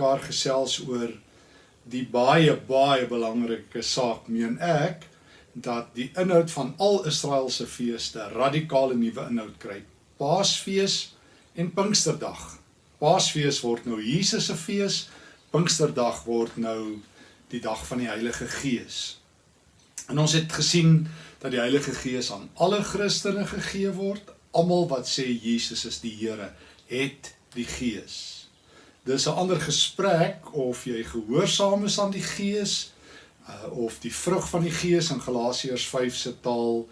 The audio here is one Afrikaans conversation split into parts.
Mekaar gesels oor die baie baie belangrike saak meen ek dat die inhoud van al Israel se feeste radikale nuwe inhoud kry. Paasfees en Pinksterdag. Paasfees word nou Jesus se fees, Pinksterdag word nou die dag van die Heilige Gees. En ons het gesien dat die Heilige Gees aan alle Christene gegee word. Almal wat sê Jesus is die Here, het die Gees. Dis 'n ander gesprek of jy gehoorsaam is aan die Gees uh, of die vrug van die Gees in Galasiërs 5 se taal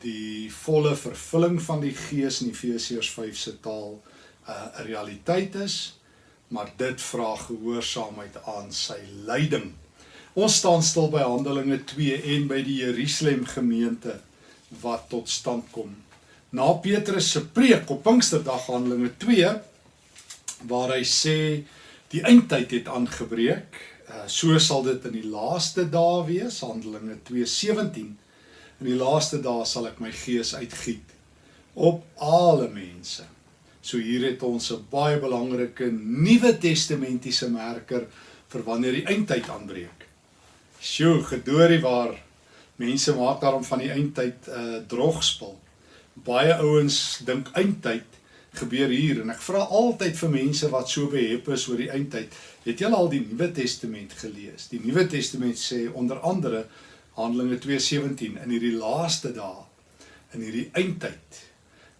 die volle vervulling van die Gees in Efesiërs 5 se taal uh, 'n uh, realiteit is, maar dit vra gehoorsaamheid aan sy leiding. Ons staan stil by Handelinge 2 en by die Jerusalem gemeente wat tot stand kom. Na Petrus se preek op Pinksterdag Handelinge 2 waar hy sê die eindtyd het aangebreek. Uh, so sal dit in die laaste dae wees, Handelinge 2:17. In die laaste dae sal ek my gees uitgiet op alle mense. So hier het ons 'n baie belangrike Nuwe Testamentiese merker vir wanneer die eindtyd aanbreek. Sjoe, gedoorie waar mense maak daarom van die eindtyd 'n uh, drogspel. Baie ouens dink eindtyd gebeur hier en ek vra altyd vir mense wat so behep is oor die eindtyd, het julle al die Nuwe Testament gelees? Die Nuwe Testament sê onder andere Handelinge 2:17 in hierdie laaste dae, in hierdie eindtyd,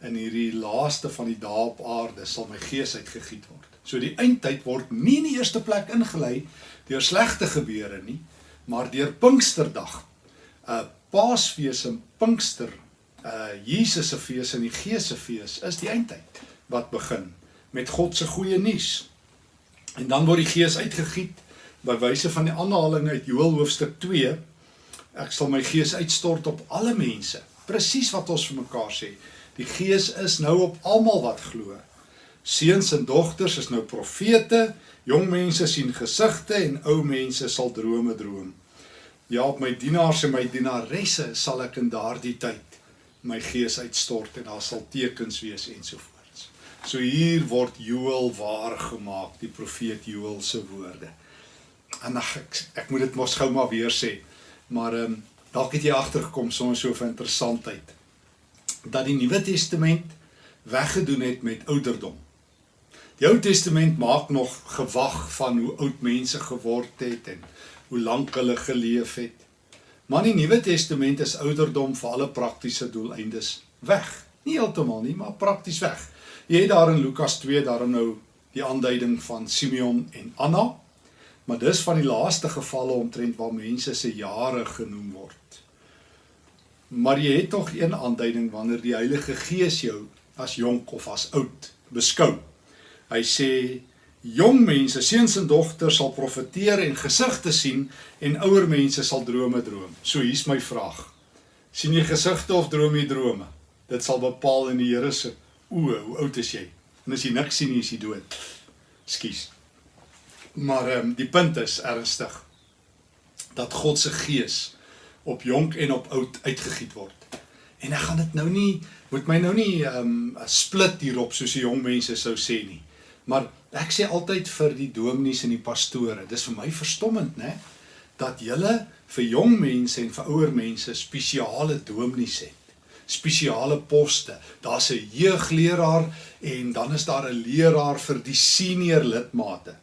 in hierdie laaste van die dae op aarde sal my gees uitgegiet word. So die eindtyd word nie in die eerste plek ingelei deur slegte gebeure nie, maar deur Pinksterdag. 'n uh, Paasfees en Pinkster uh Jesus se fees en die Gees se fees is die eindtyd wat begin met God se goeie nuus. En dan word die Gees uitgegiet by wyse van die aanhaling uit Joël hoofstuk 2. Ek sal my Gees uitstort op alle mense. Presies wat ons vir mekaar sê. Die Gees is nou op almal wat glo. Seuns en dogters is nou profete, jong mense sien gesigte en ou mense sal drome droom. Ja, op my dienaars en my dienaresse sal ek in daardie tyd my gees uitstort en daar sal tekens wees ensovoorts. So hier word Joël waar gemaak, die profeet Joël se woorde. En ag ek, ek moet dit mos gou maar weer sê. Maar ehm um, dalk het jy agtergekom soms so 'n interessantheid dat die Nuwe Testament weggedoen het met ouderdom. Die Ou Testament maak nog gewag van hoe oud mense geword het en hoe lank hulle geleef het. Maar in die Nuwe Testament is ouderdom vir alle praktiese doeleindes weg. Nie heeltemal nie, maar prakties weg. Jy het daar in Lukas 2 daarom nou die aanduiding van Simeon en Anna. Maar dis van die laaste gevalle omtrent waar mense se jare genoem word. Maar jy het tog een aanduiding wanneer die Heilige Gees jou as jonk of as oud beskou. Hy sê Jong mense, seuns en dogters sal profeteer en gesigte sien en ouer mense sal drome droom. So hier's my vraag. sien jy gesigte of droom jy drome? Dit sal bepaal in die Here se oë hoe oud is jy. En as jy niks sien nie, is jy dood. Skus. Maar ehm um, die punt is ernstig dat God se gees op jonk en op oud uitgegiet word. En ek gaan dit nou nie moet my nou nie ehm um, split hierop soos die jong mense sou sê nie. Maar ek sê altyd vir die dominees en die pastore, dis vir my verstommend, né, dat julle vir jong mense en vir ouer mense spesiale dominees het. Spesiale poste. Daar's 'n jeugleraar en dan is daar 'n leraar vir die senior lidmate.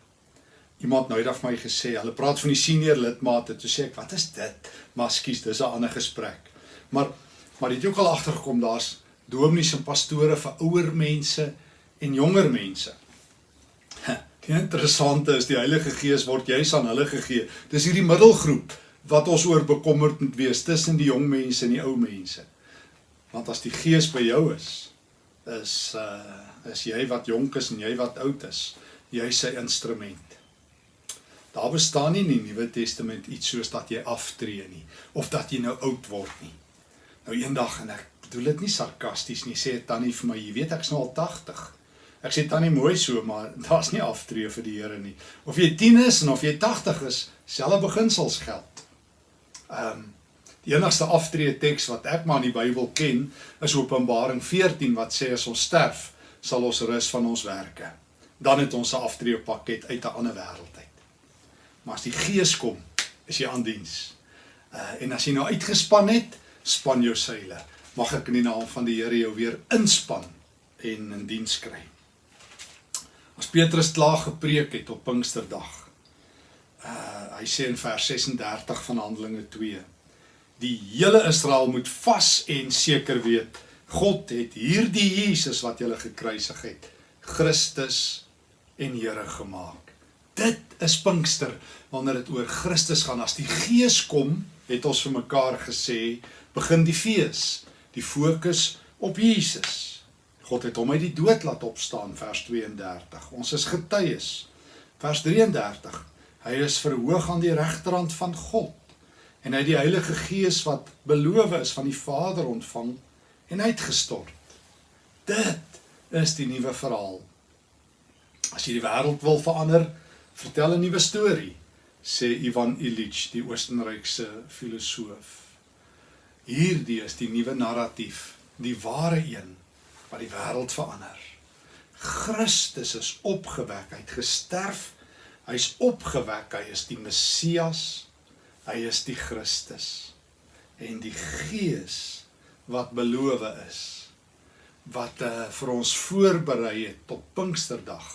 Iemand nou het af my gesê, hulle praat van die senior lidmate, toe sê ek, "Wat is dit?" Maar skus, dis 'n ander gesprek. Maar maar het ook al agtergekom, daar's dominees en pastore vir ouer mense en jonger mense. Die interessante is die Heilige Gees word juis aan hulle gegee. Dis hierdie middelgroep wat ons oor bekommerd moet wees tussen die jong mense en die ou mense. Want as die Gees by jou is, is uh is jy wat jonk is en jy wat oud is, jy sy instrument. Daar bestaan nie in die Nuwe Testament iets soos dat jy aftree nie of dat jy nou oud word nie. Nou eendag en ek bedoel dit nie sarkasties nie, sê tannie vir my, jy weet ek's nou al 80. Ek sê tannie mooi so, maar daar's nie aftree vir die Here nie. Of jy 10 is en of jy 80 is, selfe beginsels geld. Ehm um, die enigste aftree teks wat ek maar in die Bybel ken, is Openbaring 14 wat sê as ons sterf, sal ons rus van ons werke. dan het ons 'n aftreepakket uit 'n ander wêreld uit. Maar as die Gees kom, is jy aan diens. Uh en as jy nou uitgespan het, span jou seile. Mag ek in die naam van die Here jou weer inspan en in diens kry. As Petrus klaar gepreek het op Pinksterdag. Uh hy sê in vers 36 van Handelinge 2. Die hele Israel moet vas en seker weet God het hierdie Jesus wat julle gekruisig het, Christus en Here gemaak. Dit is Pinkster wanneer dit oor Christus gaan. As die Gees kom, het ons vir mekaar gesê, begin die fees. Die fokus op Jesus. God het hom uit die dood laat opstaan vers 32. Ons is getuies. Vers 33. Hy is verhoog aan die regterhand van God en hy het die Heilige Gees wat beloof is van die Vader ontvang en uitgestort. Dit is die nuwe verhaal. As jy die wêreld wil verander, vertel 'n nuwe storie, sê Ivan Illich, die Oostenrykse filosoof. Hierdie is die nuwe narratief, die ware een wat die wêreld verander. Christus is opgewek, hy het gesterf, hy's opgewek, hy is die Messias, hy is die Christus. En die Gees wat beloof is, wat uh, vir ons voorberei het tot Pinksterdag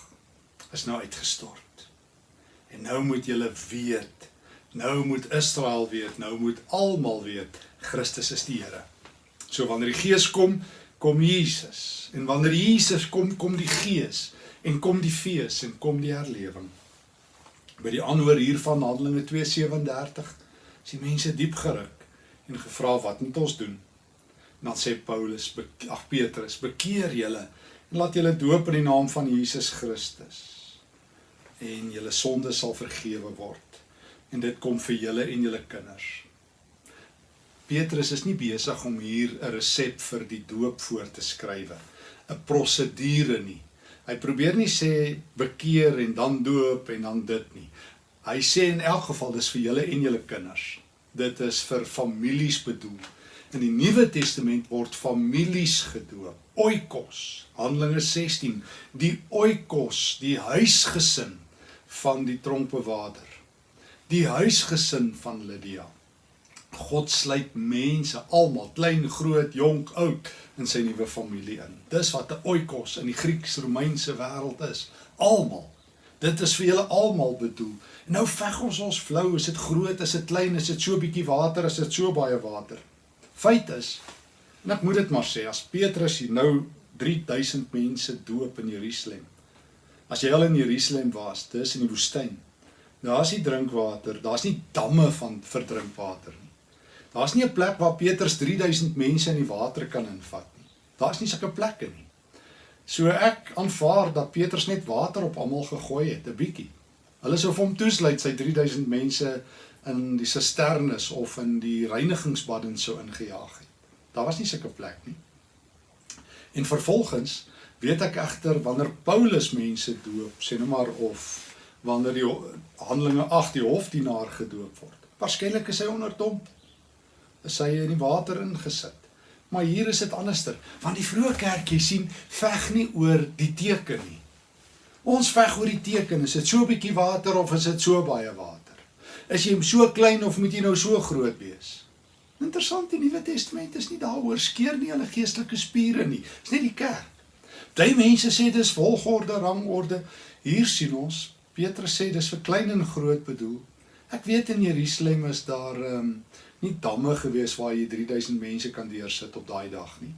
is nou uitgestort. En nou moet julle weet, nou moet Israel weet, nou moet almal weet, Christus is die Here. So wanneer die Gees kom, kom Jesus. En wanneer Jesus kom, kom die Gees en kom die fees en kom die herlewing. By die aanhoor hier van Handelinge 2:37 is die mense diep geruk en gevra wat moet ons doen? En dan sê Paulus, ag Petrus, bekeer julle en laat julle doop in die naam van Jesus Christus en julle sondes sal vergewe word. En dit kom vir julle en julle kinders. Petrus is nie besig om hier 'n resep vir die doop voor te skrywe, 'n prosedure nie. Hy probeer nie sê bekeer en dan doop en dan dit nie. Hy sê in elk geval dis vir julle en julle kinders. Dit is vir families bedoel. In die Nuwe Testament word families gedoop. Oikos, Handelinge 16, die oikos, die huisgesin van die tronkbewaarder. Die huisgesin van Lydia. God sluit mense almal, klein, groot, jonk, oud in sy nuwe familie in. Dis wat 'n oikos in die Grieks-Romeinse wêreld is. Almal. Dit is vir julle almal bedoel. En nou veg ons ons flou, is dit groot, is dit klein, is dit so bietjie water, is dit so baie water. Feit is, en ek moet dit maar sê, as Petrus hier nou 3000 mense doop in Jerusalem, As jy al in Jerusalem was, dis in die woestyn. Daar's nie drinkwater, daar's nie damme van vir drinkwater nie. Daar's nie 'n plek waar Petrus 3000 mense in die water kan invat nie. Daar's nie sulke plekke nie. So ek aanvaar dat Petrus net water op almal gegooi het, 'n bietjie. Hulle sou vir hom toesluit sy 3000 mense in die sisternes of in die reinigingsbaddens sou ingejaag het. Daar was nie sulke plek nie. En vervolgens weet ek egter wanneer Paulus mense doop, sê nou maar of wanneer die Handelinge 8 die hofdienaar gedoop word. Waarskynlik is hy onder domp. Is hy in die water ingesit. Maar hier is dit anderster, want die vroeë kerk jy sien veg nie oor die teken nie. Ons veg oor die teken, is dit so 'n bietjie water of is dit so baie water? Is jy so klein of moet jy nou so groot wees? Interessant, die Nuwe Testament is nie daaroor skeer nie hulle geestelike spiere nie. Dis net die kerk. Party mense sê dis volgorde, rangorde. Hier sien ons Petrus sê dis vir klein en groot bedoel. Ek weet in Jerusalem is daar ehm um, nie damme gewees waar jy 3000 mense kan deursit op daai dag nie.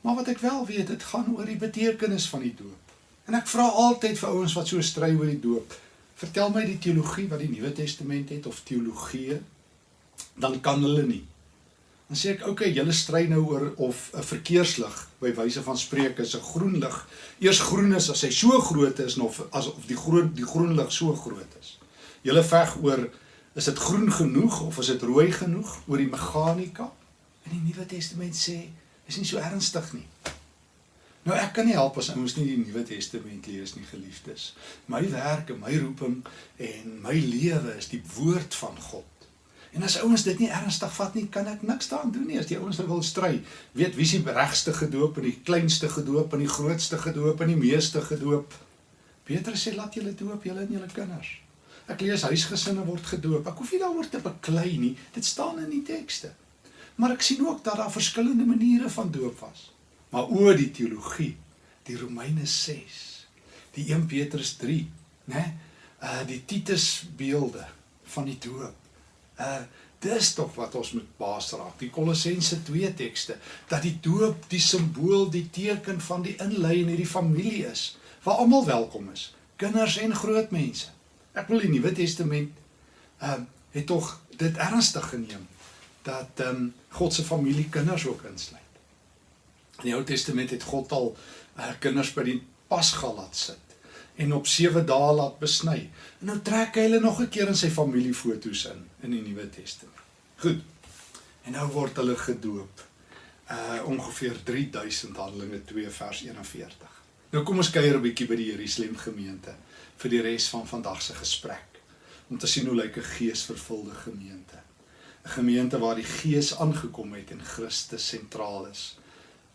Maar wat ek wel weet, dit gaan oor die betekenis van die doop. En ek vra altyd vir ouens wat so stry oor die doop, vertel my die teologie wat die Nuwe Testament het of teologie, dan kan hulle nie. Dan sê ek, "Oké, okay, julle stry nou oor of 'n verkeerslig by wyse van spreuke is 'n groen lig. Eers groen is as hy so groot is of as of die groen die groen lig so groot is. Julle veg oor is dit groen genoeg of is dit rooi genoeg oor die meganika? In die Nuwe Testament sê, is nie so ernstig nie. Nou ek kan nie help as ouens nie die Nuwe Testament lees nie, geliefdes. My werk en my roeping en my lewe is die woord van God. En as ouens dit nie ernstig vat nie, kan ek niks daaraan doen nie. As die ouens nou wil stry, weet wie se regste gedoop en die kleinste gedoop en die grootste gedoop en die meeste gedoop. Petrus sê laat julle doop julle en julle kinders. Ek lees huisgesinne word gedoop. Ek hoef nie daaroor te beklei nie. Dit staan in die tekste. Maar ek sien ook dat daar verskillende maniere van doop was. Maar o die teologie, die Romeine 6, die 1 Petrus 3, né? Uh die Titus beelde van die doop. Uh dis tog wat ons moet baas raak. Die Kolossense 2 tekste dat die doop die simbool, die teken van die inlei in hierdie familie is waar almal welkom is, kinders en groot mense. Ek wil die Nuwe Testament ehm uh, het tog dit ernstig geneem dat ehm um, God se familie kinders ook insluit. In die Ou Testament het God al uh, kinders by die Pasga laat sit en op 7 dae laat besny. En nou trek hy hulle nog 'n keer in sy familiefoto's in in die Nuwe Testament. Goed. En nou word hulle gedoop. Uh ongeveer 3000 Handelinge 2 vers 41. Nou kom ons kuier 'n bietjie by die Jerusalem gemeente vir die res van vandag se gesprek om te sien hoe lyk 'n geesvervulde gemeente. 'n Gemeente waar die Gees aangekom het en Christus sentraal is.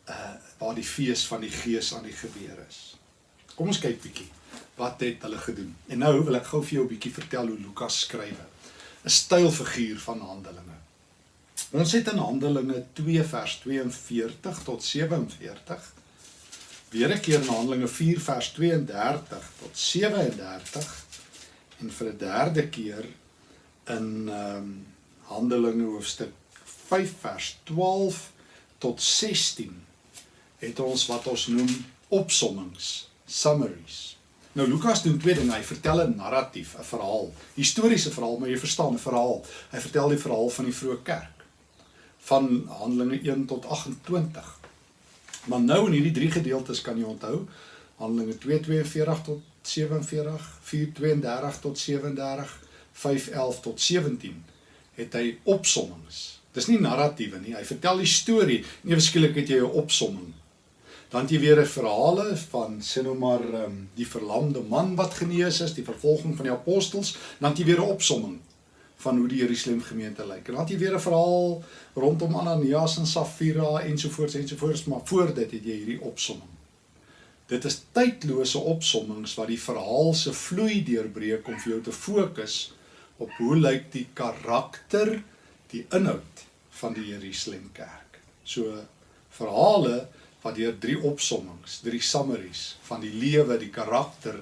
Uh waar die fees van die Gees aan die gebeur is. Kom ons kyk bietjie wat het hulle gedoen. En nou wil ek gou vir jou 'n bietjie vertel hoe Lukas skryf. 'n Stylfiguur van Handelinge. Ons het in Handelinge 2 vers 42 tot 47 weer 'n keer in Handelinge 4 vers 32 tot 37 en vir 'n derde keer in ehm um, Handelinge hoofstuk 5 vers 12 tot 16 het ons wat ons noem opsommings, summaries. Nou Lukas doen twee dinge. Hy vertel 'n narratief, 'n verhaal, historiese verhaal, maar jy verstaan 'n verhaal. Hy vertel die verhaal van die vroeë kerk van Handelinge 1 tot 28. Maar nou in hierdie drie gedeeltes kan jy onthou Handelinge 2:42 tot 47, 4:32 tot 37, 5:11 tot 17 het hy opsommings. Dis nie narratiewe nie. Hy vertel die storie. Nie beskiklik het jy 'n opsomming dan jy weer 'n verhale van sien nou maar um, die verlamde man wat genees is, die vervolging van die apostels, dan jy weer 'n opsomming van hoe die Jerusalem gemeente lyk. En dan jy weer 'n verhaal rondom Ananias en Safira ensovoorts ensovoorts, maar voor dit het jy hierdie opsomming. Dit is tydlose opsommings wat die verhaal se vloei deurbreek om vir jou te fokus op hoe lyk die karakter, die inhoud van die Jerusalem kerk. So verhale wat deur drie opsommings, drie summaries van die lewe, die karakter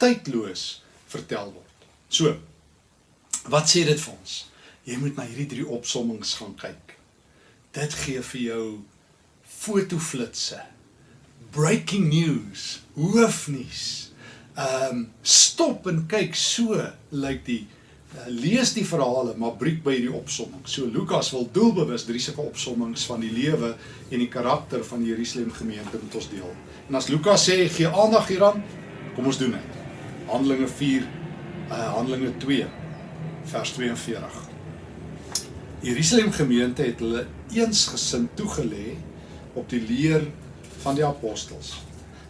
tydloos vertel word. So, wat sê dit vir ons? Jy moet na hierdie drie opsommings gaan kyk. Dit gee vir jou fotoflitsse, breaking news, hoofnuus. Ehm um, stop en kyk so lyk like die Eh, lees die verhale maar breek by hierdie opsomming. So Lukas wil doelbewus drie sulke opsommings van die lewe en die karakter van die Jerusalem gemeente met ons deel. En as Lukas sê gee aandag hieraan, kom ons doen dit. Handelinge 4 uh eh, Handelinge 2 vers 42. Die Jerusalem gemeente het hulle eensgesind toegelê op die leer van die apostels.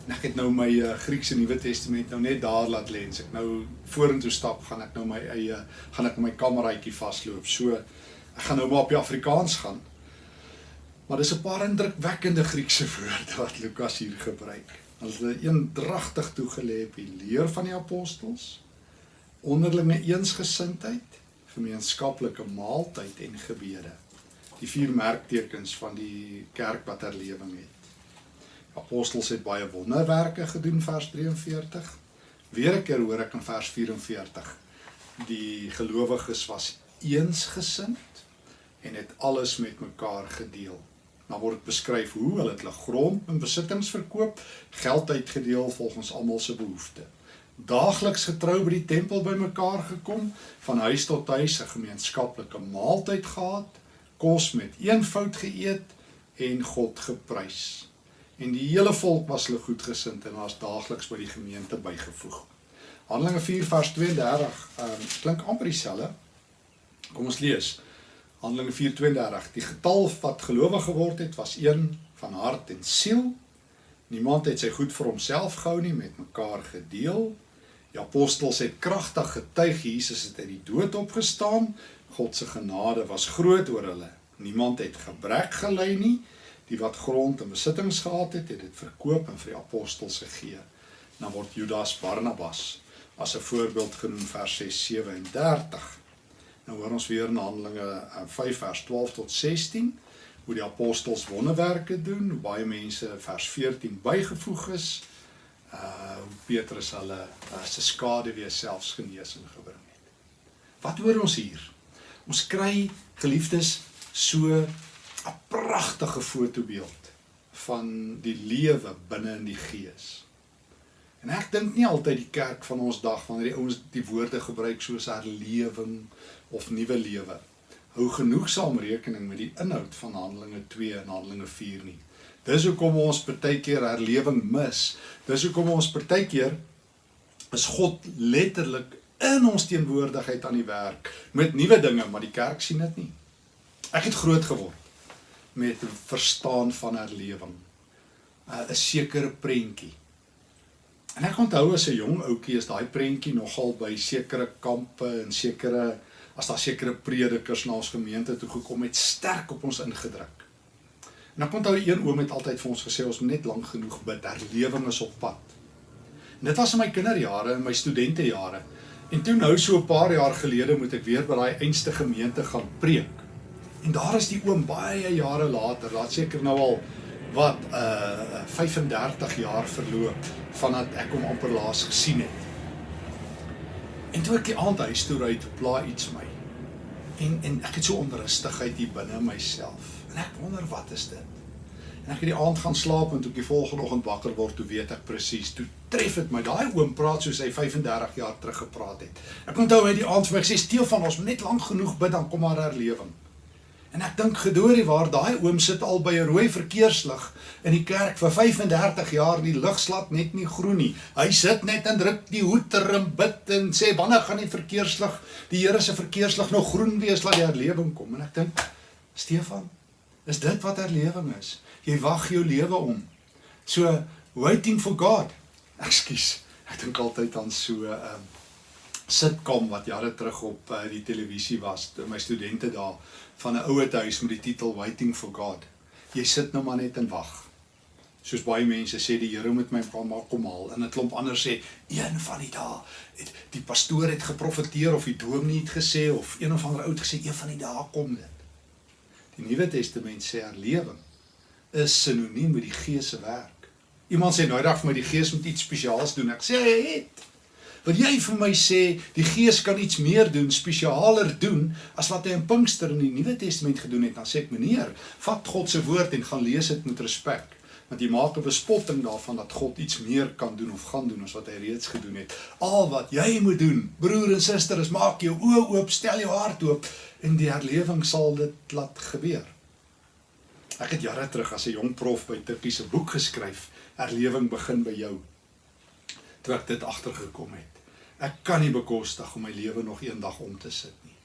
En ek het nou my uh, Griekse Nuwe Testament nou net daar laat lê. As ek nou vorentoe stap, gaan ek nou my eie gaan ek my kameraitjie vasloop. So ek gaan nou maar op die Afrikaans gaan. Maar dis 'n paar indrukwekkende Griekse woorde wat Lukas hier gebruik. Hulle het eendragtig toegelê op die leer van die apostels, onderlinge eensgesindheid, gemeenskaplike maaltyd en gebede. Die vier merktekens van die kerk wat herlewing het apostels het baie wonderwerke gedoen vers 43. Weer 'n keer hoor ek in vers 44 die gelowiges was eensgesind en het alles met mekaar gedeel. Dan word beskryf hoe hulle hulle grond en besittings verkoop, geld uitgedeel volgens almal se behoeftes. Daagliks getrou by die tempel bymekaar gekom, van huis tot huis 'n gemeenskaplike maaltyd gehad, kos met eenvoud geëet en God geprys en die hele volk was hulle goedgesind en was daagliks by die gemeente bygevoeg. Handelinge 4 vers 32, ehm um, klink amper dieselfde. Kom ons lees. Handelinge 4:32. Die getal wat gelowig geword het was een van hart en siel. Niemand het sy goed vir homself gehou nie, met mekaar gedeel. Die apostels het kragtig getuig Jesus het uit die dood opgestaan. God se genade was groot oor hulle. Niemand het gebrek gely nie die wat grond en besittings gehad het, het dit verkoop en vir die apostels gegee. Dan word Judas Barnabas as 'n voorbeeld genoem vers 6 37. Nou hoor ons weer in Handelinge 5 vers 12 tot 16 hoe die apostels wonderwerke doen, hoe baie mense vers 14 bygevoeg is. Uh hoe Petrus hulle as 'n skade weer selfs genesing gebring het. Wat hoor ons hier? Ons kry geliefdes so 'n pragtige fotobeeld van die lewe binne in die gees. En ek dink nie altyd die kerk van ons dag wanneer die ouens die woorde gebruik soos herlewing of nuwe lewe hou genoegsaam rekening met die inhoud van Handelinge 2 en Handelinge 4 nie. Dis hoekom ons partykeer herlewing mis. Dis hoekom ons partykeer is God letterlik in ons teenwoordigheid aan die werk met nuwe dinge, maar die kerk sien dit nie. Ek het groot geword met verstaan van herlewing. Uh, 'n sekere prentjie. En ek onthou as 'n jong ouetjie is daai prentjie nogal by sekere kampe en sekere as daar sekere predikers na ons gemeente toe gekom het sterk op ons ingedruk. En ek onthou een oom het altyd vir ons gesê ons moet net lank genoeg bid, herlewing is op pad. En dit was in my kinderjare en my studentejare. En toe nou so 'n paar jaar gelede moet ek weer by daai einste gemeente gaan preek. En daar is die oom baie jare later, laat seker nou al wat uh 35 jaar verloop vandat ek hom amper laas gesien het. En toe ek die aand huis toe ry, pla iets my. En en ek het so onrustigheid hier binne myself. En ek wonder wat is dit? En ek het die aand gaan slaap en toe ek die volgende oggend wakker word, toe weet ek presies, toe tref dit my. Daai oom praat soos hy 35 jaar terug gepraat het. Ek onthou hy die aand vir my gesê, "Steel van ons, net lank genoeg bid dan kom maar herlewing." En ek dink gedoorie waar daai oom sit al by 'n rooi verkeerslig in die kerk vir 35 jaar die lig slat net nie groen nie. Hy sit net en druk die hoeter en bid en sê wanneer gaan die verkeerslig die Here se verkeerslig nog groen wees laat die herlewing kom. En ek dink Stefan, is dit wat herlewing is? Jy wag jou lewe om. So waiting for God. Ekskuus. Ek dink altyd aan so 'n um, sitcom wat jare terug op uh, die televisie was. My studente daar van 'n ouer huis met die titel Waiting for God. Jy sit nou maar net en wag. Soos baie mense sê die Here moet my pa maak kom haal en 'n klomp ander sê een van die dae het die pastoor het geprofeteer of die dominee het gesê of een of ander oud gesê een van die dae kom dit. Die Nuwe Testament sê herlewing is sinoniem met die Gees se werk. Iemand sê nou dag vir my die Gees moet iets spesiaals doen. Ek sê hy het Wil jy vir my sê die Gees kan iets meer doen, spesialer doen as wat hy in Pinkster in die Nuwe Testament gedoen het? Dan sê ek, meneer, vat God se woord en gaan lees dit met respek. Want jy maak 'n bespotting daarvan dat God iets meer kan doen of gaan doen as wat hy reeds gedoen het. Al wat jy moet doen, broer en suster, is maak jou oë oop, stel jou hart oop en die herlewing sal dit laat gebeur. Ek het jare terug as 'n jong prof by Tikkie se boek geskryf, Herlewing begin by jou toe ek dit agtergekom het. Ek kan nie bekostig om my lewe nog eendag om te sit nie.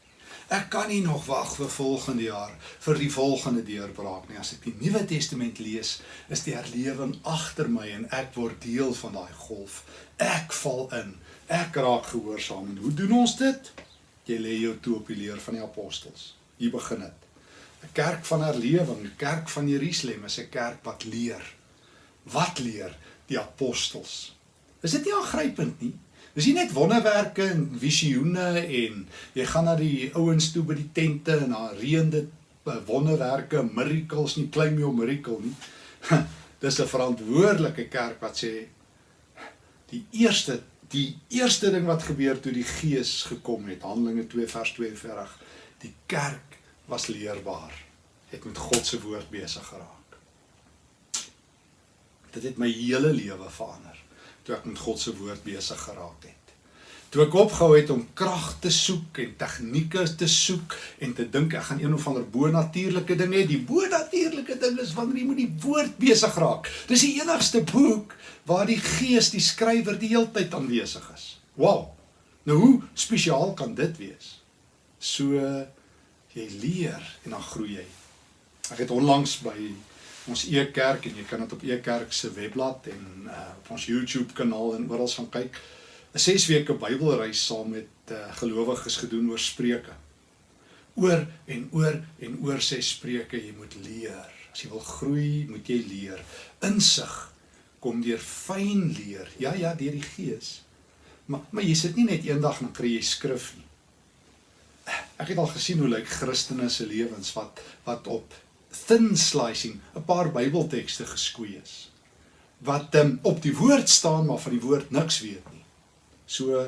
Ek kan nie nog wag vir volgende jaar vir die volgende deurbraak nie. As ek die Nuwe Testament lees, is die herlewing agter my en ek word deel van daai golf. Ek val in. Ek raak gehoorsaam. En hoe doen ons dit? Jy lê jou toe op die leer van die apostels. Hier begin dit. 'n Kerk van herlewing, die kerk van Jerusalem is 'n kerk wat leer. Wat leer die apostels? Is dit nie aangrypend nie? Dis nie net wonderwerke en visioene en jy gaan na die ouens toe by die tente en daar reën dit eh, wonderwerke, miracles nie, claim your miracle nie. Dis 'n verantwoordelike kerk wat sê die eerste die eerste ding wat gebeur toe die Gees gekom het, Handelinge 2 vers 42, die kerk was leerbaar. Het met God se woord besig geraak. Dit het my hele lewe verander toe ek met God se woord besig geraak het. Toe ek opgehou het om krag te soek en tegnieke te soek en te dink ek gaan een of ander bo-natuurlike ding hê. Die bo-natuurlike ding is wanneer jy met die woord besig raak. Dis die enigste boek waar die Gees, die skrywer, die heeltyd aanwesig is. Wow. Nou hoe spesiaal kan dit wees? So jy leer en dan groei jy. Ek het onlangs by ons e-kerk en jy kan dit op e-kerk se webblad en uh, op ons YouTube kanaal en oral gaan kyk. 'n 6 weke Bybelreis saam met uh, gelowiges gedoen oor Spreuke. Oor en oor en oor sê Spreuke jy moet leer. As jy wil groei, moet jy leer. Insig kom deur fyn leer. Ja ja, deur die Gees. Maar maar jy sit nie net eendag en kry jy skrif nie. Ek het al gesien hoe lyk Christene se lewens wat wat op thin slicing 'n paar Bybeltekste geskoei is. Wat um, op die woord staan maar van die woord niks weet nie. So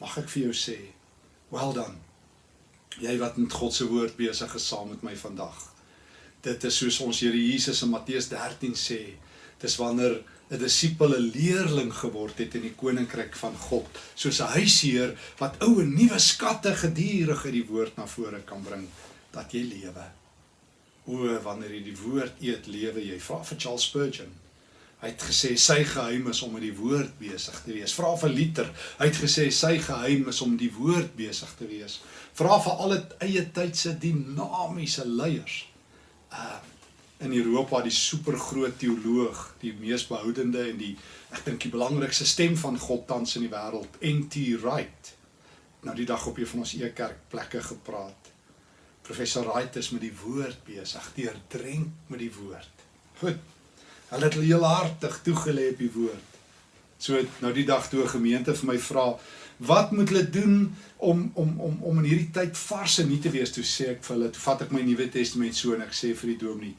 mag ek vir jou sê, well done. Jy wat met God se woord besig is saam met my vandag. Dit is soos ons Here Jesus in Matteus 13 sê, dis wanneer 'n disipel 'n leerling geword het in die koninkryk van God, soos 'n huisheer wat ou en nuwe skatte gedurig uit die woord na vore kan bring dat jy lewe. O, wanneer jy die woord eet, lewe jy. Vra vir Charles Spurgeon. Hy het gesê sy geheim is om met die woord besig te wees. Vra vir Luther. Hy het gesê sy geheim is om die woord besig te wees. Vra vir al die eie tydse dinamiese leiers. Uh in Europa die supergroot teoloog, die mees behoudende en die ek dink die belangrikste stem van God tans in die wêreld, N.T. Wright. Nou die dag op een van ons e-kerk plekke gepraat. Professor Wright is met die woord besig, deurdrenk met die woord. Goed. Hulle het heel hartig toegelê op die woord. So nou die dag toe 'n gemeente vir my vra, wat moet hulle doen om om om om in hierdie tyd vars en nuut te wees? Toe sê ek vir hulle, toe vat ek my Nuwe Testament so en ek sê vir die dominee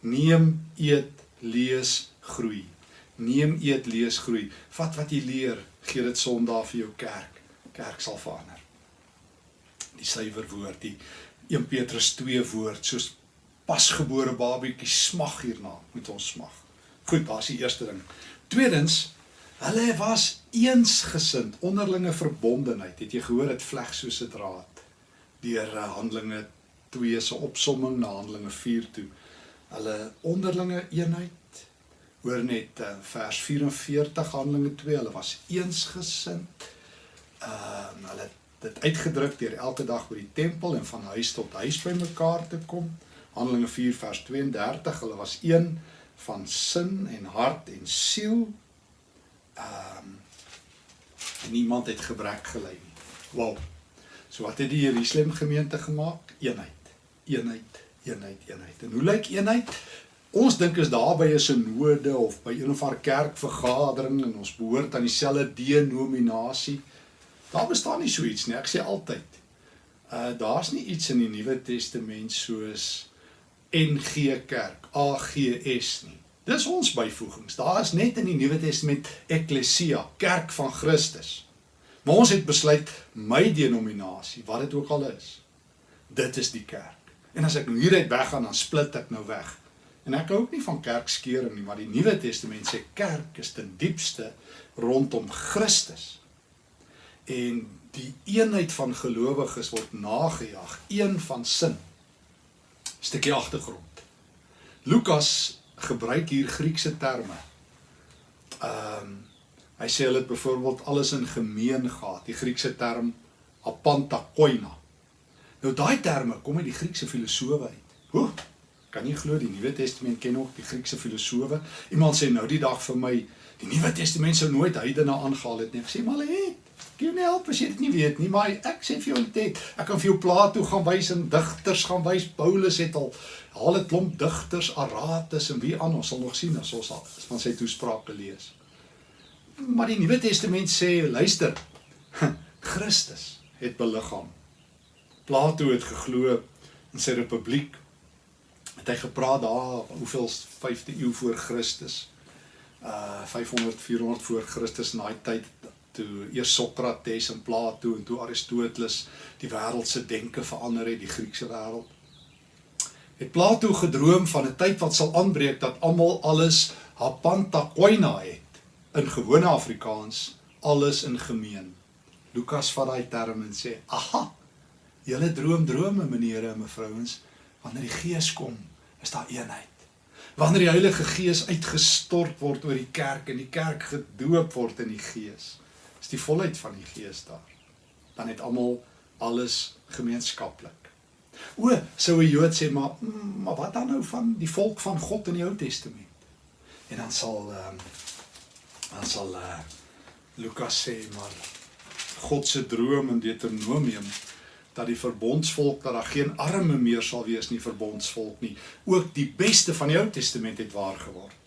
Neem, eet, lees, groei. Neem, eet, lees, groei. Vat wat jy leer, gee dit Sondag vir jou kerk. Kerk sal verander. Die suiwer woord, die 1 Petrus 2 woord, soos pasgebore babietjie smag hierna, moet ons smag. Goed, daar's die eerste ding. Tweedens, hulle was eensgesind, onderlinge verbondenheid. Het jy gehoor dit vleg soos 'n draad deur eh, Handelinge 2 se opsomming na Handelinge 4 toe hulle onderlinge eenheid hoor net uh, vers 44 Handelinge 2 hulle was eensgesind. Ehm uh, hulle dit uitgedruk deur elke dag by die tempel en van huis tot huis by mekaar te kom. Handelinge 4 vers 32 hulle was een van sin en hart en siel. Ehm um, niemand het gebrek gely nie. Wow. So wat het die Jerusalem gemeente gemaak? Eenheid. Eenheid eenheid, eenheid. En hoe lyk eenheid? Ons dink is daar by 'n sinode of by een of ander kerkvergadering en ons behoort aan dieselfde denominasie. Daar bestaan nie so iets nie. Ek sê altyd. Uh daar's nie iets in die Nuwe Testament soos NG Kerk, AGS nie. Dis ons byvoegings. Daar is net in die Nuwe Testament Ekklesia, Kerk van Christus. Maar ons het besluit my denominasie, wat dit ook al is, dit is die kerk. En as ek nou hieruit weggaan, dan split ek nou weg. En ek hou ook nie van kerkskeuring nie, maar die Nuwe Testament sê kerk is ten diepste rondom Christus. En die eenheid van gelowiges word nagejag, een van sin. Stukkie agtergrond. Lukas gebruik hier Griekse terme. Ehm um, hy sê hulle het byvoorbeeld alles in gemeen gehad. Die Griekse term apantakoina Nou daai terme kom uit die Griekse filosowe uit. Hoe? Kan jy glo die Nuwe Testament ken ook die Griekse filosowe? Iemand sê nou die dag vir my, die Nuwe Testament sou nooit heidene aangehaal het nie. Ek sê maar hulle het. Kan jy nie help as jy dit nie weet nie, maar ek sê vir jou dit. Ek kan vir jou Plato gaan wys en digters gaan wys. Paulus het al al 'n klomp digters, Aratus en wie aan ons sal nog sien as ons al van sy toesprake lees. Maar die Nuwe Testament sê, luister, Christus het beliggaam Plato het geglo in sy republiek. Het hy gepraat daar hoeveel 5de eeu voor Christus. Uh 500 400 voor Christus in daai tyd toe eers Sokrates en Plato en toe Aristoteles die wêreld se denke verander het, die Griekse wêreld. Het Plato gedroom van 'n tyd wat sal aanbreek dat almal alles hapanta koina het in gewone Afrikaans alles in gemeen. Lukas vat daai term en sê: "Aha, Julle droom drome, menere en mevrouens, wanneer die Gees kom, is daar eenheid. Wanneer die Heilige Gees uitgestort word oor die kerk en die kerk gedoop word in die Gees, is die volheid van die Gees daar. Dan het almal alles gemeenskaplik. O, sou 'n Jood sê, maar maar wat dan nou van die volk van God in die Ou Testament? En dan sal ehm um, dan sal uh, Lukas sê, maar God se droom in Deuteronomium dat die verbondsvolk dat daar geen arme meer sal wees nie verbondsvolk nie ook die beste van die Ou Testament het waar geword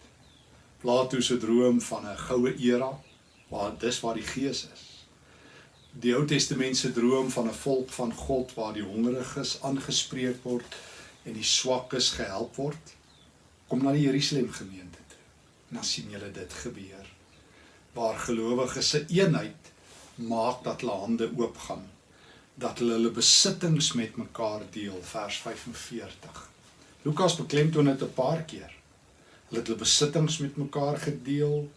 Plato se droom van 'n goue era waar dis waar die gees is. Die Ou Testament se droom van 'n volk van God waar die hongeriges aangespreek word en die swakkes gehelp word. Kom na die Jerusalem gemeente toe. En dan sien julle dit gebeur. Waar gelowiges se eenheid maak dat hulle hande oop gaan dat hulle hulle besittings met mekaar deel vers 45 Lukas beklemtoon dit 'n paar keer. Hulle het hulle besittings met mekaar gedeel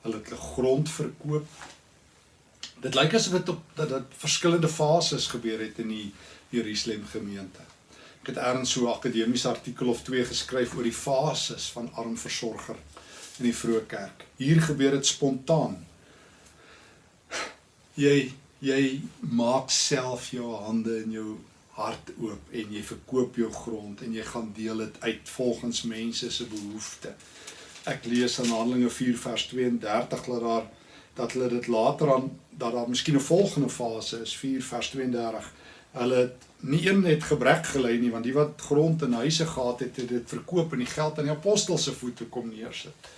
hulle het hulle grond verkoop. Dit lyk asof dit op dat dit verskillende fases gebeur het in die Jerusalem gemeente. Ek het eers so 'n akademiese artikel of twee geskryf oor die fases van arm versorger in die vroeë kerk. Hier gebeur dit spontaan. Jy jy maak self jou hande en jou hart oop en jy verkoop jou grond en jy gaan deel dit uit volgens mense se behoeftes. Ek lees in Handelinge 4 vers 32 dat daar dat hulle dit later aan dat daar miskien 'n volgende fase is 4 vers 32. Hulle het nie een net gebrek gelei nie want die wat grond en huise gehad het het dit verkoop en die geld aan die apostels se voete kom neersit.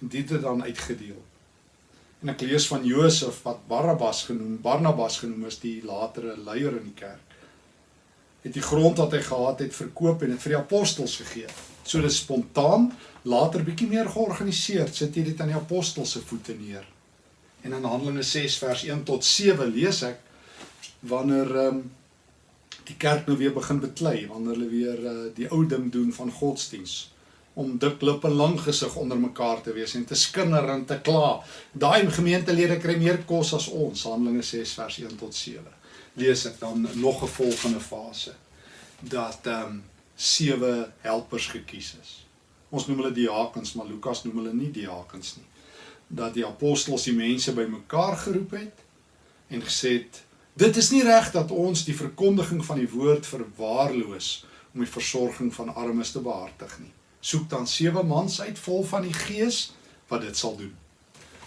En dit het dan uitgedeel. En ek lees van Josef wat Barabbas genoem, Barnabas genoem is die latere leier in die kerk. Het die grond wat hy gehad het verkoop en dit vir die apostels gegee. So dis spontaan, later bietjie meer georganiseer, sit hy dit aan die apostels se voete neer. En in Handelinge 6 vers 1 tot 7 lees ek wanneer ehm um, die kerk nou weer begin beklei, wanneer hulle weer uh, die ou ding doen van godsdiens om dik lip en lang gesig onder mekaar te wees en te skinder en te kla. Daai gemeentelede kry meer kos as ons, Handelinge 6 vers 1 tot 7. Lees ek dan nog 'n volgende fase dat ehm um, sewe helpers gekies is. Ons noem hulle diakens, maar Lukas noem hulle nie diakens nie. Dat die apostels die mense bymekaar geroep het en gesê het: "Dit is nie reg dat ons die verkondiging van die woord verwaarloos om die versorging van armes te behartig nie." Soek dan sewe mans uit vol van die gees wat dit sal doen.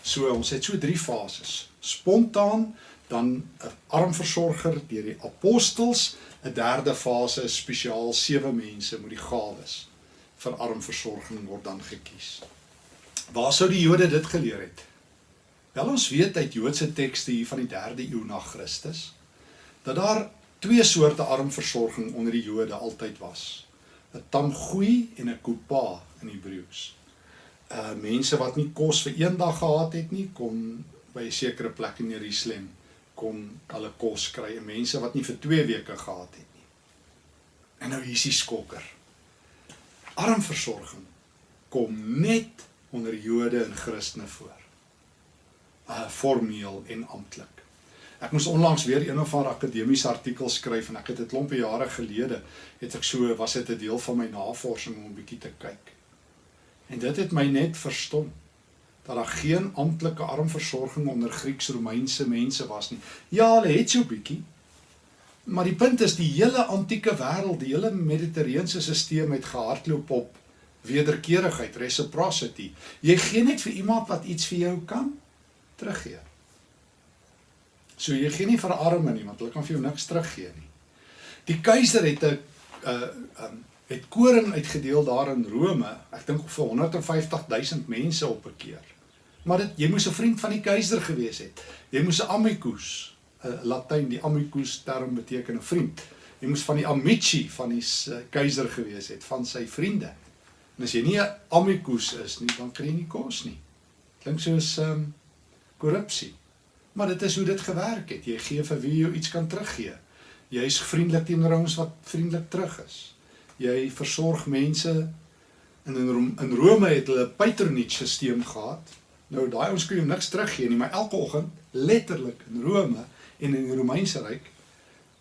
So ons het so drie fases. Spontaan, dan 'n armversorger deur die apostels, 'n derde fase is spesiaal sewe mense met die gawes vir armversorging word dan gekies. Waar sou die Jode dit geleer het? Wel ons weet uit Joodse tekste hier van die 3de eeu na Christus dat daar twee soorte armversorging onder die Jode altyd was. 'n tamgoei en 'n kupa in Hebreëus. Uh mense wat nie kos vir een dag gehad het nie, kom by 'n sekere plek in Jerusalem kom hulle kos kry. En mense wat nie vir 2 weke gehad het nie. En nou hier is die skokker. Armversorging kom net onder Jode en Christene voor. Uh formeel en amptelik. Ek moes onlangs weer een of ander akademiese artikel skryf en ek het dit klompe jare gelede het ek so was dit 'n deel van my navorsing om 'n bietjie te kyk. En dit het my net verstom dat daar geen amptelike armversorging onder Grieks-Romeinse mense was nie. Ja, hulle het so bietjie. Maar die punt is die hele antieke wêreld, die hele Mediterrane stelsel het gehardloop op wederkerigheid, reciprocity. Jy gee net vir iemand wat iets vir jou kan teruggee. So jy gee nie vir arme nie want hulle kan vir jou niks teruggee nie. Die keiser het 'n uh um het koring uitgedeel daar in Rome. Ek dink vir 150 000 mense op 'n keer. Maar dit jy moes 'n vriend van die keiser gewees het. Jy moes 'n amicus, 'n uh, Latyn die amicus term beteken 'n vriend. Jy moes van die amici van die uh, keiser gewees het, van sy vriende. En as jy nie 'n amicus is nie, dan kry jy nie kos nie. Klink soos um korrupsie. Maar dit is hoe dit gewerk het. Jy gee vir wie jy iets kan teruggee. Jy is vriendelik teenoor ons wat vriendelik terug is. Jy versorg mense in in, in Rome het hulle 'n patronage stelsel gehad. Nou daai ons kan jou niks teruggee nie, maar elke oggend letterlik in Rome en in die Romeinse ryk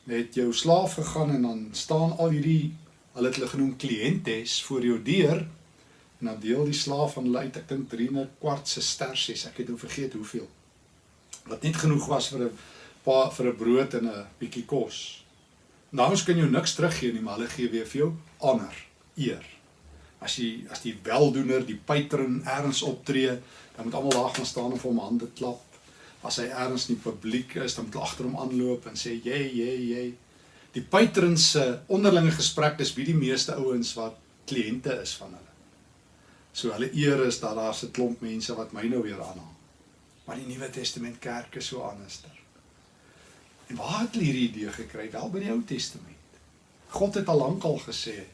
het jou slaaf gegaan en dan staan al hierdie hulle het hulle genoem kliëntes voor jou deur en dan deel die slaaf van hulle uit ek dink 3 'n kwart se stersies ek het nou vergeet hoeveel wat net genoeg was vir 'n paar vir 'n brood en 'n bietjie kos. Nou ons kan jou niks teruggee nie, maar hulle gee weer vir jou honor, eer. As jy as die weldoener, die patron erns optree, dan moet almal daar gaan staan en vir hom hande klap. As hy erns in die publiek is, dan moet hulle agter hom aanloop en sê jy jy jy. Die patrons se onderlinge gesprek dis wie die meeste ouens wat kliënte is van hulle. So hulle eer is dat daar's 'n klomp mense wat my nou weer aanhaal. Maar die Nuwe Testament kerk is so anderster. En waar het hulle hierdie idee gekry? Wel by die Ou Testament. God het al lank al gesê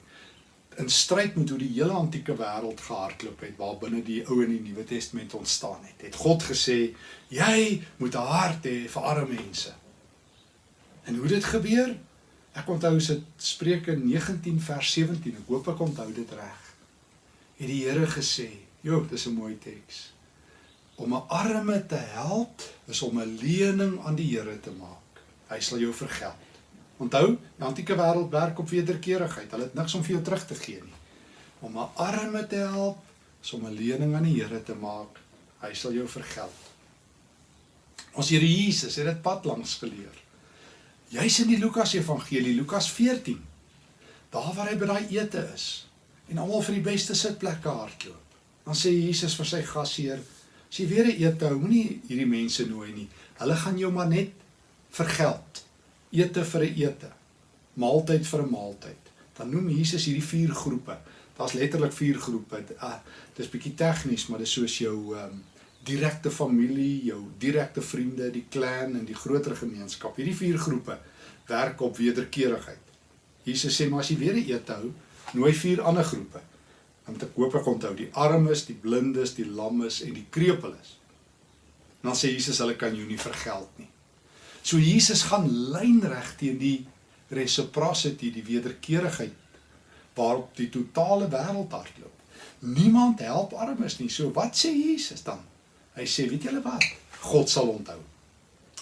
in stryd met hoe die hele antieke wêreld gehardloop het waar binne die Ou en die Nuwe Testament ontstaan het. Het God gesê, jy moet 'n hart hê vir arme mense. En hoe dit gebeur? Ek onthou dit Spreuke 19 vers 17. Ek hoop ek onthou dit reg. Het die Here gesê, "Jo, dis 'n mooi teks. Om 'n arme te help is om 'n lening aan die Here te maak. Hy sal jou vergeld." Onthou, die antieke wêreld werk op wederkerigheid. Hulle het niks om vir jou terug te gee nie. Om 'n arme te help is om 'n lening aan die Here te maak. Hy sal jou vergeld. Ons Here Jesus het dit pad langs geleer. Jy's in die Lukas Evangelie, Lukas 14. Daar waar hy by daai ete is en almal vir die beste sitplekke hardloop. Dan sê Jesus vir sy gasheer: "As jy weer 'n ete hou, moenie hierdie mense nooi nie. Hulle gaan jou maar net vergeld. Ete vir 'n ete, maaltyd vir 'n maaltyd." Dan noem Jesus hierdie vier groepe. Daar's letterlik vier groepe. Uh, dis bietjie tegnies, maar dis soos jou ehm um, direkte familie, jou direkte vriende, die clan en die groter gemeenskap. Hierdie vier groepe werk op wederkerigheid. Jesus sê maar as jy weer 'n eet hou, nooi vier ander groepe. Om te koop ek onthou die armes, die blindes, die lammes en die krepeles. Dan sê Jesus hulle kan jou nie vergeld nie. So Jesus gaan lynreg teen die reciprocity, die wederkerigheid waarop die totale wêreld hardloop. Niemand help armes nie. So wat sê Jesus dan? Hy sê, weet julle wat? God sal onthou.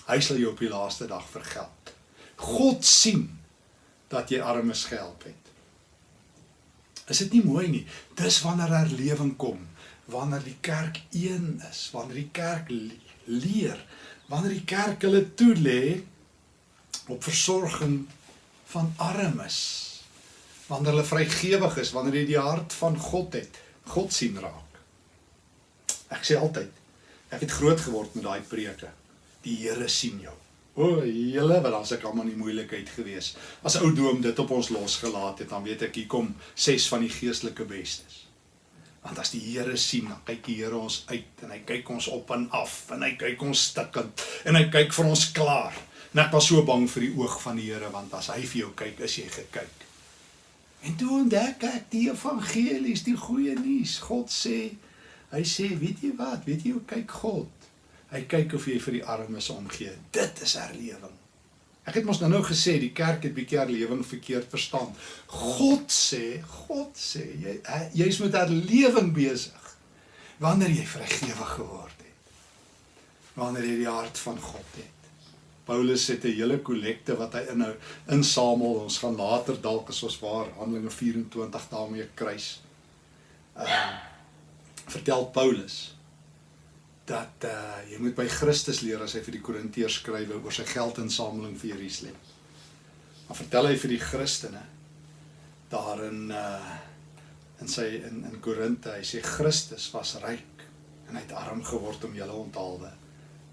Hy sal jou op die laaste dag vergeld. God sien dat jy armes gehelp het. Is dit nie mooi nie? Dis wanneer herlewing kom, wanneer die kerk een is, wanneer die kerk leer, wanneer die kerk hulle toelê op versorging van armes. Wanneer hulle vrygewig is, wanneer jy die hart van God het, God sien raak. Ek sê altyd, Ek het groot geword met daai preke. Die Here sien jou. O, hele wat dan seker almal in moeilikheid gewees. As ou doom dit op ons losgelaat het, dan weet ek hier kom ses van die geestelike bestes. Want as die Here sien, dan kyk die Here ons uit en hy kyk ons op en af en hy kyk ons stikkend en hy kyk vir ons klaar. En ek was so bang vir die oog van die Here want as hy vir jou kyk, is jy gekyk. En toe ontdek ek die evangelie, die goeie nuus. God sê Hy sê, weet jy wat? Weet jy hoe kyk God? Hy kyk of jy vir die armes omgee. Dit is herlewing. Ek het mos nou nou gesê die kerk het bietjie herlewing verkeerd verstaan. God sê, God sê jy jy's met herlewing besig wanneer jy vrygewig geword het. Wanneer jy die hart van God het. Paulus het 'n hele kollekte wat hy inhou insamel. Ons gaan later dalk as ons waar Handelinge 24 daarmee kruis. Ehm uh, vertel Paulus dat uh jy moet by Christus leer as hy vir die Korintiërs skryf oor sy geldinsameling vir Jerusalem. Maar vertel hy vir die Christene daarin uh in sy in in Korinte, hy sê Christus was ryk en hy het arm geword om julle onthaalwe.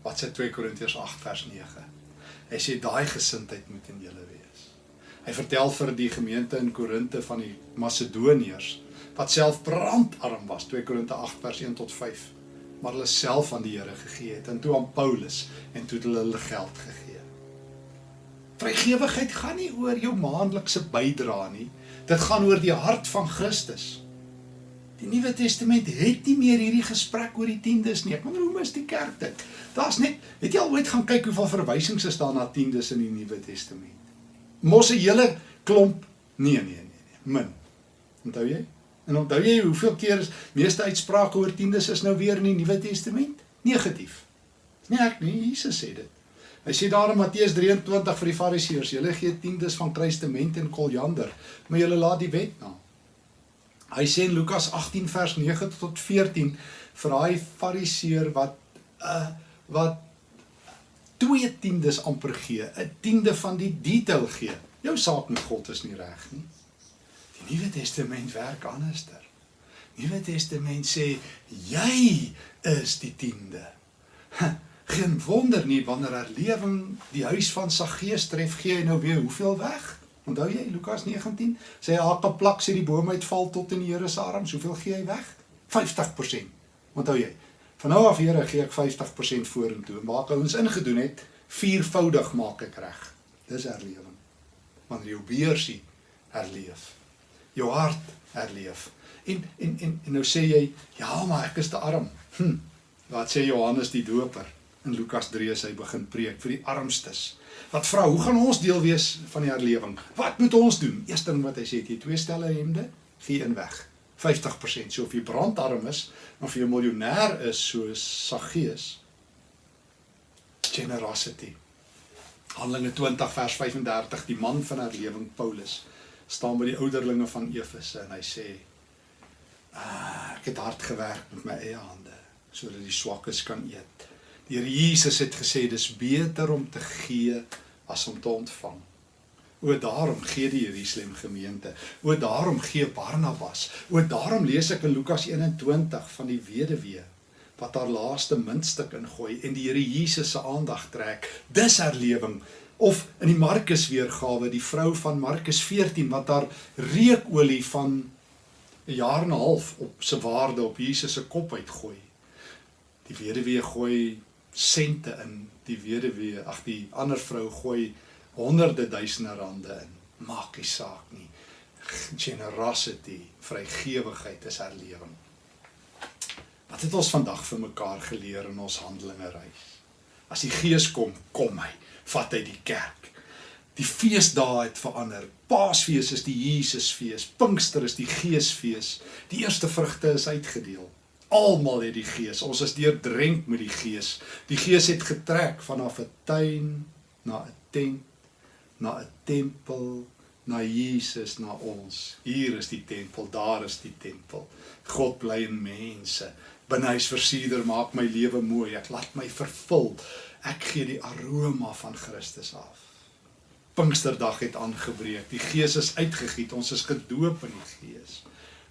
Wat sê 2 Korintiërs 8 vers 9? Hy sê daai gesindheid moet in julle wees. Hy vertel vir die gemeente in Korinte van die Macedoniërs wat self brandarm was 2 Korinte 8 vers 1 tot 5 maar hulle self aan die Here gegee het en toe aan Paulus en toe hulle hulle geld gegee. Vrygewigheid gaan nie oor jou maandelikse bydrae nie. Dit gaan oor die hart van Christus. Die Nuwe Testament het nie meer hierdie gesprek oor die tiendes nie. Ek wonder hoe mis die kerk dit. Daar's net, het jy al ooit gaan kyk hoeveel verwysings is daar na tiendes in die Nuwe Testament? Mos 'n hele klomp. Nee, nee, nee, nee. Min. Onthou jy? En onthou jy hoeveel keer is meeste uitsprake oor tiendes is nou weer in die Nuwe Testament negatief. Nee, ek nie, Jesus sê dit. Hy sê daar in Matteus 23 vir die Fariseërs, julle gee tiendes van kruistement en koljander, maar julle laat die wet na. Hy sê in Lukas 18 vers 9 tot 14 vir daai Fariseer wat uh wat twee tiendes amper gee, 'n tiende van die detail gee. Jou saak met God is nie reg nie. Nuwe Testament werk anderster. Nuwe Testament sê jy is die tiende. Geen wonder nie wanneer herlewing die huis van Saggeus tref, gee hy nou weer hoeveel weg? Onthou jy Lukas 19? Sê hy haak op plak sê die boom uitval tot in die Here se arms, hoeveel gee hy weg? 50%. Onthou jy? Van nou af Here gee ek 50% vorentoe. Maak ons ingedoen het, viervoudig maak ek reg. Dis herlewing. Wanneer jou beursie herleef. Jou hart herleef. En en en, en nou sê jy, ja, maar ek is te arm. Hm. Wat sê Johannes die Doper in Lukas 3 as hy begin preek vir die armstes? Wat vra, hoe gaan ons deel wees van die herlewing? Wat moet ons doen? Eerste ding wat hy sê, jy twee stelle hemde, gee een weg. 50%. So of jy brandarm is of jy miljonair is soos Saggeus. Generosity. Handelinge 20 vers 35, die man van herlewing Paulus staan by die ouderlinge van Efese en hy sê: ah, "Ek het hard gewerk met my eie hande sodat die swakkes kan eet." Die Here Jesus het gesê dis beter om te gee as om te ontvang. O daarom gee die Jerusalem gemeente. O daarom gee Barnabas. O daarom lees ek in Lukas 21 van die weduwee wat haar laaste muntstuk ingooi en die Here Jesus se aandag trek. Dis herlewing of in die Markus weergawe die vrou van Markus 14 wat haar reukolie van 'n jaar en 'n half op se waarde op Jesus se kop uitgooi. Die weduwee gooi sente in. Die weduwee, ag die ander vrou gooi honderde duisende rande in. Maak nie saak nie. Generosity, vrygewigheid is herlewing. Wat het ons vandag vir mekaar geleer in ons handelinge reis? As die Gees kom, kom hy, vat hy die kerk. Die feesdae het verander. Paasfees is die Jesusfees, Pinkster is die Geesfees. Die eerste vrugte is uitgedeel. Almal het die Gees. Ons is deurdrenk met die Gees. Die Gees het getrek vanaf 'n tuin na 'n tent na 'n tempel, na Jesus, na ons. Hier is die tempel, daar is die tempel. God bly in mense. Binnehuis versieder maak my lewe mooi. Ek laat my vervul. Ek gee die aroma van Christus af. Pinksterdag het aangebreek. Die Gees is uitgegiet. Ons is gedoop in die Gees.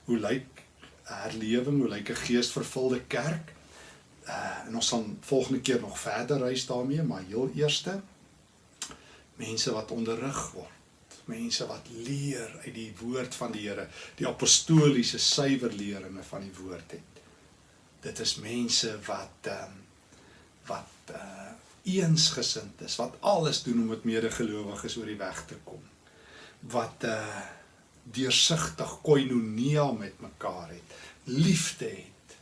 Hoe lyk herlewing? Hoe lyk 'n geesvervulde kerk? Uh, en ons sal volgende keer nog verder reis daarmee, maar heel eerste mense wat onderrig word, mense wat leer uit die woord van die Here, die apostoliese suiwer leringe van die woord het. Dit is mense wat ehm um, wat uh eensgesind is, wat alles doen om met medegelowiges oor die weg te kom. Wat uh deursigtig koinonia met mekaar het, liefde het.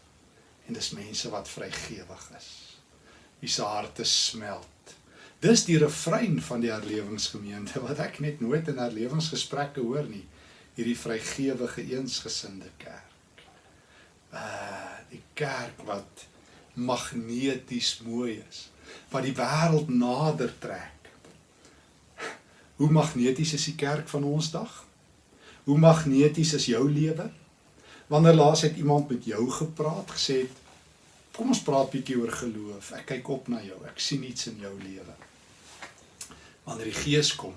En dis mense wat vrygewig is. Wie se harte smelt Dis die refrein van die herlewingsgemeente wat ek net nooit in herlewingsgesprekke hoor nie. Hierdie vrygewige eensgesinde kerk. Uh die kerk wat magneties mooi is, wat die wêreld nader trek. Hoe magneties is die kerk van ons dag? Hoe magneties is jou lewe? Wanneer laas het iemand met jou gepraat, gesê het kom ons praat bietjie oor geloof. Ek kyk op na jou. Ek sien iets in jou lewe wanneer die Gees kom,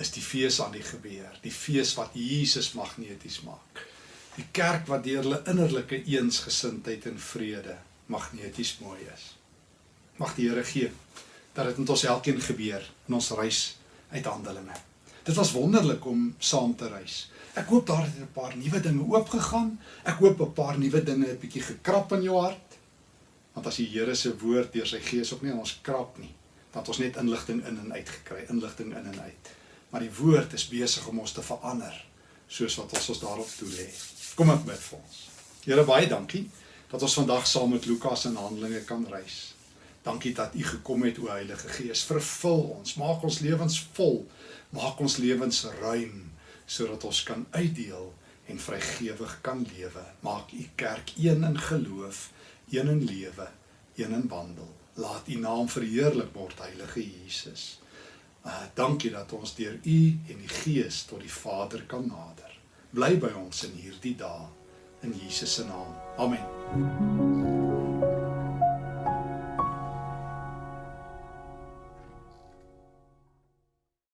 is die fees aan die gebeur, die fees wat Jesus magneties maak. Die kerk wat deur hulle innerlike eensgesindheid en vrede magneties mooi is. Mag die Here gee dat dit met ons elkeen gebeur in ons reis uit Handelinge. Dit was wonderlik om saam te reis. Ek hoop daar het 'n paar nuwe dinge oopgegaan. Ek hoop 'n paar nuwe dinge het bietjie gekrap in jou hart. Want as die Here se woord deur sy gees op nie ons krap nie, dat ons net inligting in en uit gekry, inligting in en uit. Maar die woord is besig om ons te verander soos wat ons ons daarop toe lê. Kom ek bid vir ons. Here baie dankie dat ons vandag saam met Lukas in Handelinge kan reis. Dankie dat U gekom het o Heilige Gees. Vervul ons, maak ons lewens vol, maak ons lewens ruim sodat ons kan uitdeel en vrygewig kan lewe. Maak U kerk een in geloof, een in lewe, een in wandel laat u naam verheerlik word heilige Jesus. Uh dankie dat ons deur u en die Gees tot die Vader kan nader. Bly by ons in hierdie dae in Jesus se naam. Amen.